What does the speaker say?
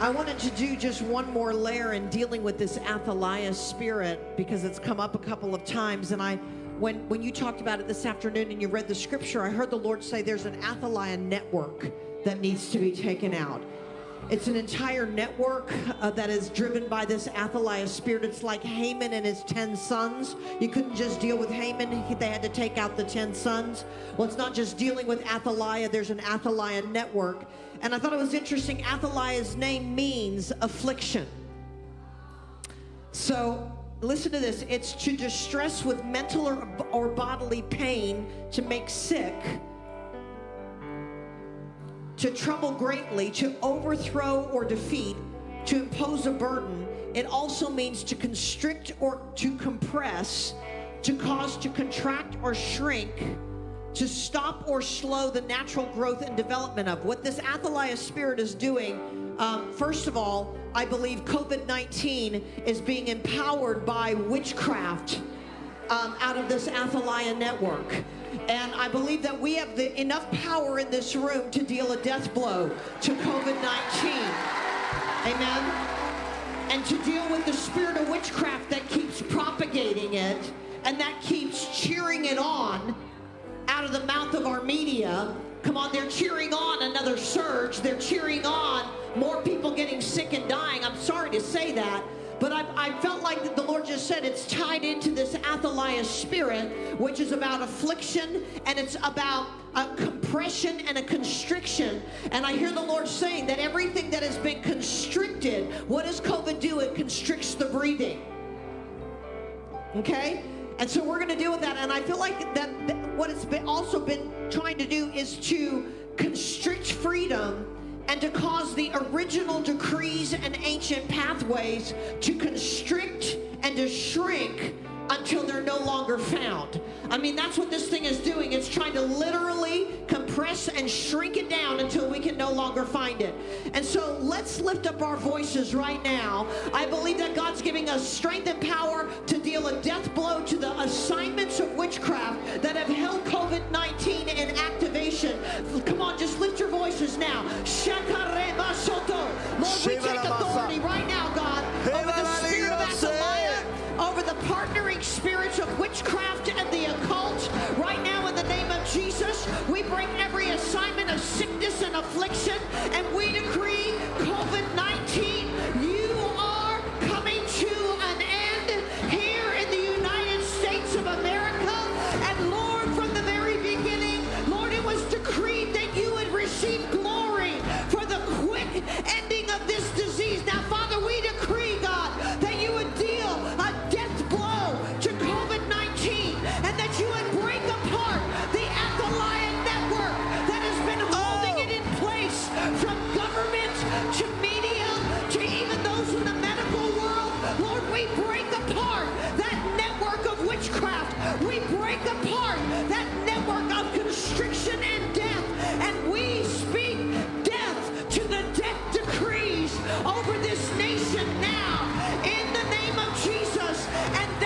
I wanted to do just one more layer in dealing with this Athaliah spirit because it's come up a couple of times. And I, when, when you talked about it this afternoon and you read the scripture, I heard the Lord say there's an Athaliah network that needs to be taken out. It's an entire network uh, that is driven by this Athaliah spirit. It's like Haman and his 10 sons. You couldn't just deal with Haman, they had to take out the 10 sons. Well, it's not just dealing with Athaliah, there's an Athaliah network. And I thought it was interesting. Athaliah's name means affliction. So listen to this it's to distress with mental or, or bodily pain, to make sick to trouble greatly, to overthrow or defeat, to impose a burden. It also means to constrict or to compress, to cause to contract or shrink, to stop or slow the natural growth and development of. What this Athaliah spirit is doing, um, first of all, I believe COVID 19 is being empowered by witchcraft um, out of this Athaliah network. And I believe that we have the, enough power in this room to deal a death blow to COVID 19. Amen. And to deal with the spirit of witchcraft that keeps propagating it and that keeps cheering it on out of the mouth of our media. Come on, they're cheering on another surge. They're cheering on more people getting sick and dying. I'm sorry to say that. But I, I felt like the Lord just said it's tied into this Athaliah spirit, which is about affliction and it's about a compression and a constriction. And I hear the Lord saying that everything that has been constricted, what does COVID do? It constricts the breathing. Okay? And so we're going to deal with that. And I feel like that, that what it's been also been trying to do is to constrict freedom and to cause the original decrees and ancient pathways to constrict and to shrink until they're no longer found. I mean, that's what this thing is doing. It's trying to literally compress and shrink it down until we can no longer find it. And so let's lift up our voices right now. I believe that God's giving us strength and power to deal a death blow to the We break apart that network of constriction and death, and we speak death to the death decrees over this nation now in the name of Jesus. And